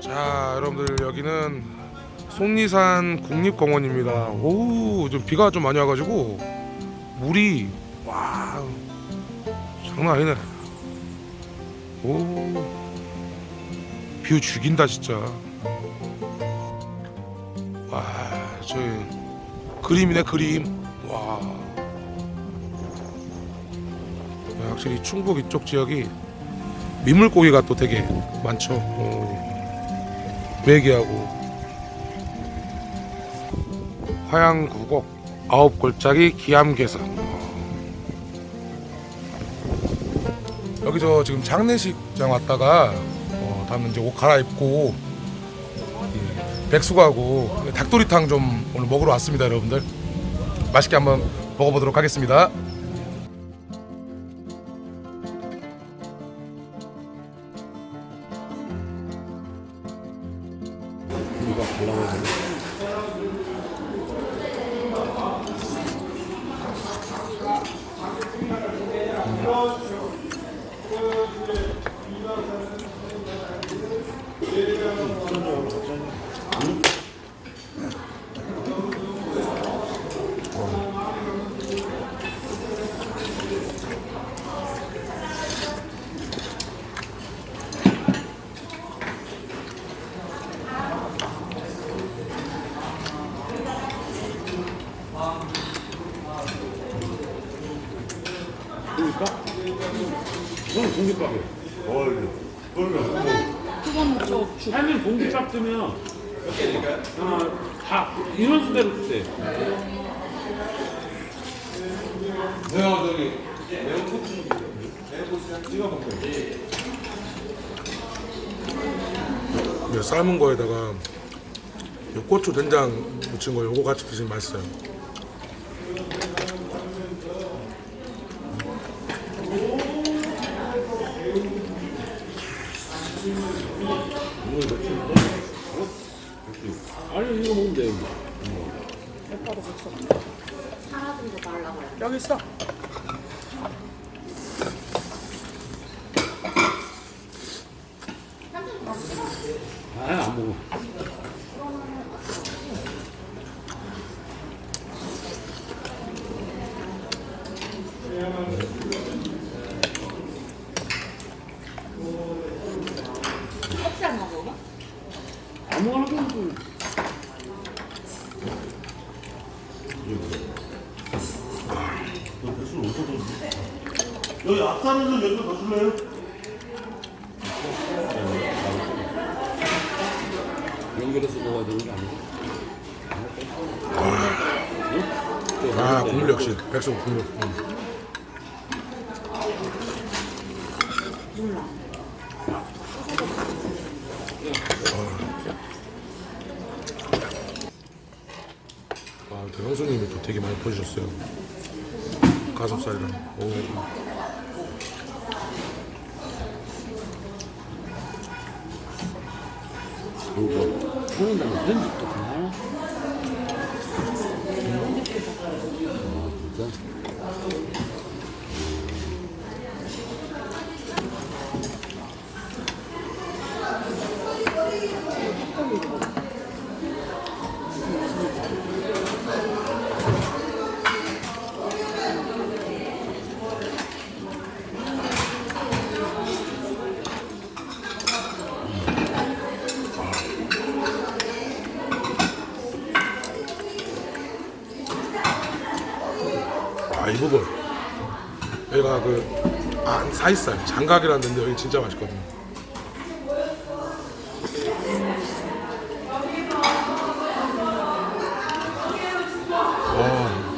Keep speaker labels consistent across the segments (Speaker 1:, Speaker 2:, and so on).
Speaker 1: 자 여러분들 여기는 속리산 국립공원입니다. 오좀 비가 좀 많이 와가지고 물이 와 장난 아니네. 오뷰 죽인다 진짜. 와 저기 그림이네 그림. 와. 확실히 충북 이쪽 지역이 민물고기가 또 되게 많죠. 어. 매기하고 화양구곡 아홉 골짜기 기암괴석 여기 저 지금 장례식장 왔다가 어, 다음은 이제 옷 갈아입고 이 백숙하고 닭도리탕 좀 오늘 먹으러 왔습니다 여러분들. 맛있게 한번 먹어보도록 하겠습니다
Speaker 2: 공깃밥이에요.
Speaker 3: 뭘 그러면 뭐
Speaker 2: 할머니 공깃밥 드면 어, 다 이런 수대로 주세요.
Speaker 3: 내가 저기 매운 고추 매운 고추 찍어 먹어요.
Speaker 1: 이제 삶은 거에다가 이 고추 된장 묻힌 거 요거 같이 드시면 맛있어요
Speaker 2: 아니 이거 먹으면 돼요.
Speaker 4: 여기 있어.
Speaker 2: 아안 먹어.
Speaker 4: 커피 안 먹어?
Speaker 2: 아무거나 좀
Speaker 3: 여기 앞사는 좀몇개더 줄래요?
Speaker 2: 연결해서 먹어야 되는 게 아니고.
Speaker 1: 아 국물 역시 백숙 국물 음. 아, 그 형수님이 또 되게 많이 퍼주셨어요. 가슴살이랑. 오.
Speaker 2: 이거 하는 다음에 편집도
Speaker 1: 그, 아, 사이살, 장각이라는 데인데 여기 진짜 맛있거든요. 와.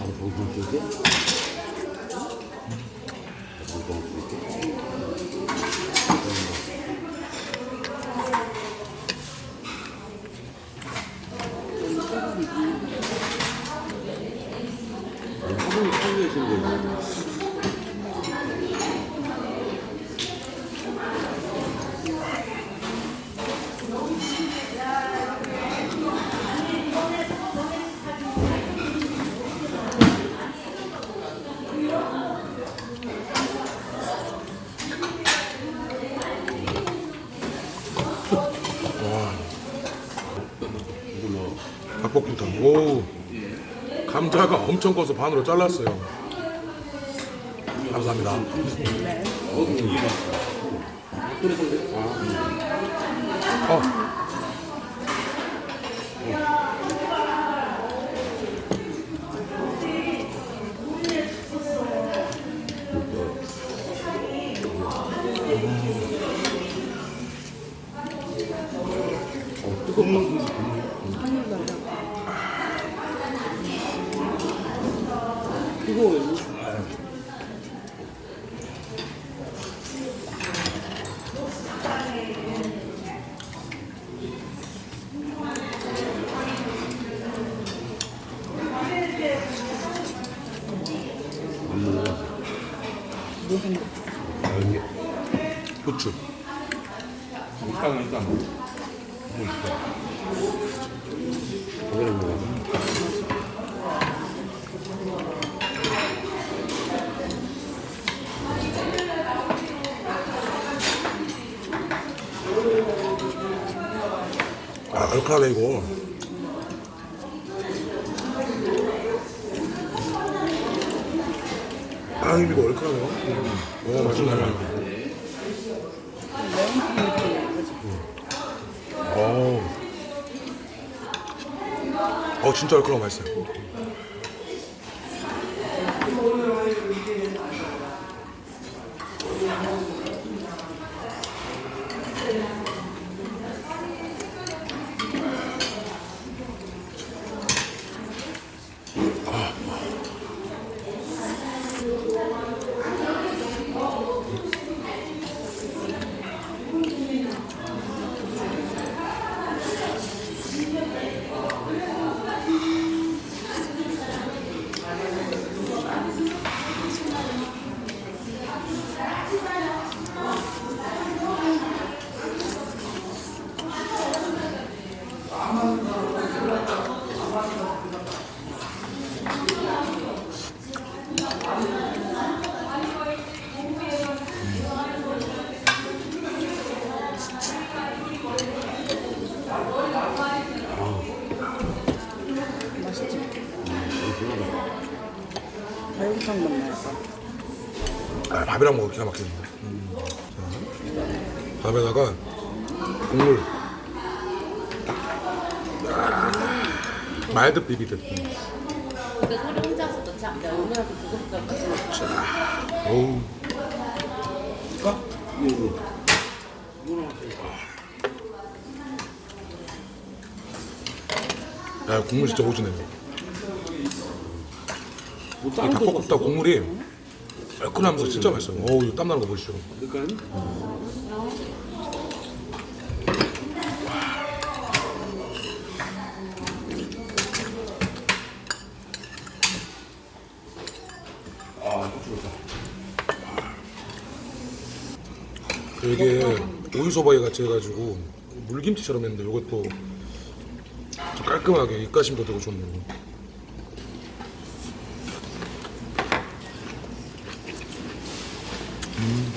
Speaker 2: 아 보고 줄게. 보고 줄게. 드시는 거예요.
Speaker 1: 닭볶음탕. 오. 감자가 엄청 커서 반으로 잘랐어요. 감사합니다. 어. 부추.
Speaker 3: 식당은 일단 뭐
Speaker 2: 거기는 뭐
Speaker 1: 아, 얼큰하네 이거. 아, 이거 얼큰하네요. 오, 맛있네. 어. 어, 진짜 얼큰하고 맛있어요. 아, 밥이랑 먹으면 기가 막히는데. 자, 밥에다가 국물. 아, 말듯 비비듯.
Speaker 4: 근데 소리 혼자서 넣지 보고 싶다.
Speaker 1: 어우. 야, 국물 진짜 오지네. 이 닭볶음탕 국물이 얼큰하면서 진짜 맛있어요. 어우, 이거 땀나는 거 보시죠.
Speaker 2: 그러니까
Speaker 1: 이게 오이소바이 같이 해가지고 물김치처럼 했는데 이것도 좀 깔끔하게 입가심도 되고 좋네요. 음.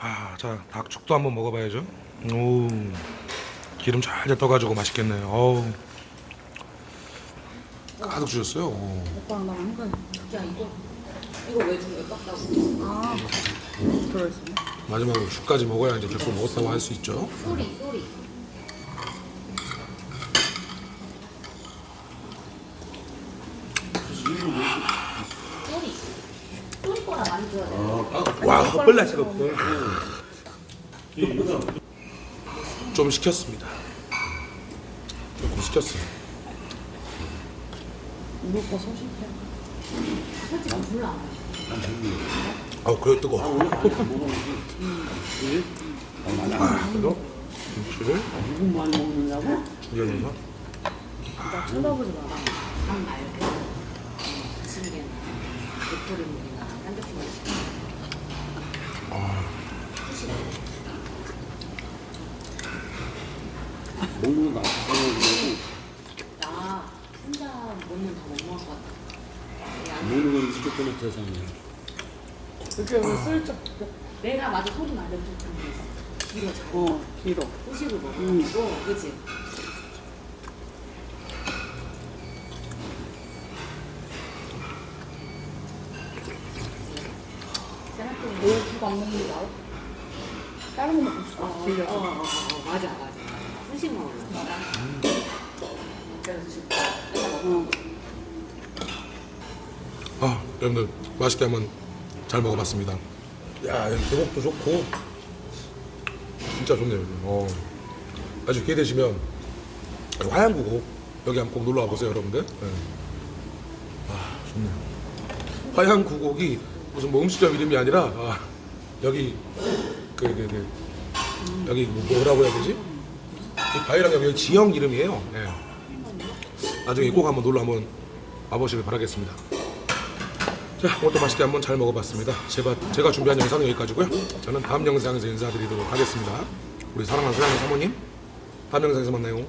Speaker 1: 아, 자 닭죽도 한번 먹어봐야죠. 오, 기름 잘 떠가지고 맛있겠네요. 어우, 가득 주셨어요. 오.
Speaker 5: 오빠랑 나랑 한 거야.
Speaker 4: 야 이거 이거 왜 중에 떴다고?
Speaker 5: 아, 들어있었네.
Speaker 1: 마지막으로 죽까지 먹어야 이제 백수 먹었다고 할 수 있죠.
Speaker 4: 소리. 소리. 소리 거라 많이 들어야
Speaker 1: 헛벌날 수가 없어. 좀 시켰습니다. 조금 시켰어요.
Speaker 5: 오빠 소식해.
Speaker 4: 솔직히 몰라.
Speaker 1: 아, 그래 뜨거. 아, 그래도 김치를
Speaker 2: 누구 많이 먹느냐고?
Speaker 1: 넣어서
Speaker 5: 나 쳐다보지 마라.
Speaker 4: 밥 말고 부침개나 도토리묵이나 삼겹살을 시켜. 후식.
Speaker 2: 먹는 거 나쁘고
Speaker 4: 나 혼자 먹는 다못 먹을 것 같아. 야,
Speaker 2: 먹는 건 무조건 대상이야.
Speaker 5: 이렇게 왜 슬쩍.
Speaker 4: 내가 맞아 소리 좀 그런 게 있어. 뒤로 잘.
Speaker 5: 어, 길어.
Speaker 4: 후식을 먹어가지고, 그치? 생각해보면
Speaker 5: 너국 안 먹는 게 나아? 다른 거 먹고 싶어.
Speaker 4: 어, 어. 어, 어, 어, 맞아, 맞아. 먹어.
Speaker 5: 어.
Speaker 1: 아 여러분들 맛있게 한번 잘 먹어봤습니다. 야 계곡도 좋고 진짜 좋네요. 어. 아주 기회 되시면 화양구고 여기 한번 꼭 놀러 와 보세요 여러분들. 네. 아 좋네요. 화양구곡이 무슨 뭐 음식점 이름이 아니라 아, 여기 그, 그, 그 여기 뭐- 뭐라고 해야 되지? 이 바위랑 여기 지형 이름이에요. 네. 나중에 꼭 한번 놀러 한번 와보시길 바라겠습니다. 자, 오늘도 맛있게 한번 잘 먹어봤습니다. 제가, 제가 준비한 영상은 여기까지고요. 저는 다음 영상에서 인사드리도록 하겠습니다. 우리 사랑하는 소양의 사모님, 다음 영상에서 만나요.